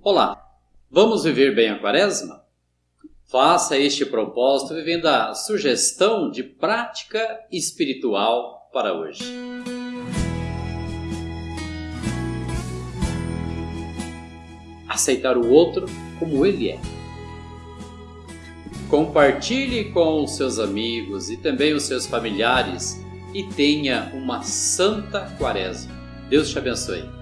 Olá, vamos viver bem a quaresma? Faça este propósito vivendo a sugestão de prática espiritual para hoje. Aceitar o outro como ele é. Compartilhe com os seus amigos e também os seus familiares e tenha uma santa quaresma. Deus te abençoe.